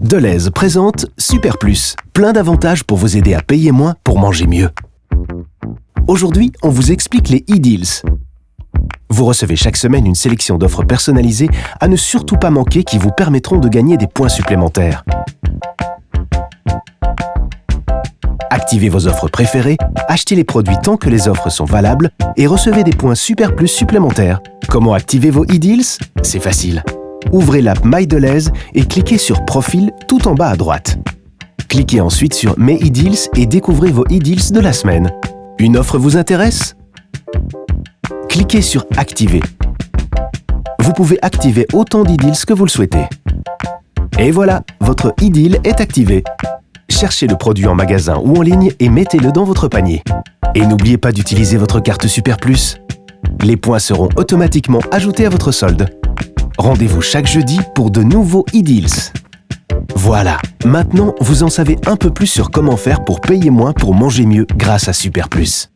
Deleuze présente Super Plus, plein d'avantages pour vous aider à payer moins pour manger mieux. Aujourd'hui, on vous explique les e-deals. Vous recevez chaque semaine une sélection d'offres personnalisées à ne surtout pas manquer qui vous permettront de gagner des points supplémentaires. Activez vos offres préférées, achetez les produits tant que les offres sont valables et recevez des points Super Plus supplémentaires. Comment activer vos e-deals? C'est facile ouvrez l'app MyDeleuze et cliquez sur Profil tout en bas à droite. Cliquez ensuite sur Mes e-deals et découvrez vos e-deals de la semaine. Une offre vous intéresse? Cliquez sur Activer. Vous pouvez activer autant d'e-deals que vous le souhaitez. Et voilà, votre e-deal est activé. Cherchez le produit en magasin ou en ligne et mettez-le dans votre panier. Et n'oubliez pas d'utiliser votre carte Super Plus. Les points seront automatiquement ajoutés à votre solde. Rendez-vous chaque jeudi pour de nouveaux e-deals. Voilà, maintenant vous en savez un peu plus sur comment faire pour payer moins pour manger mieux grâce à Super Plus.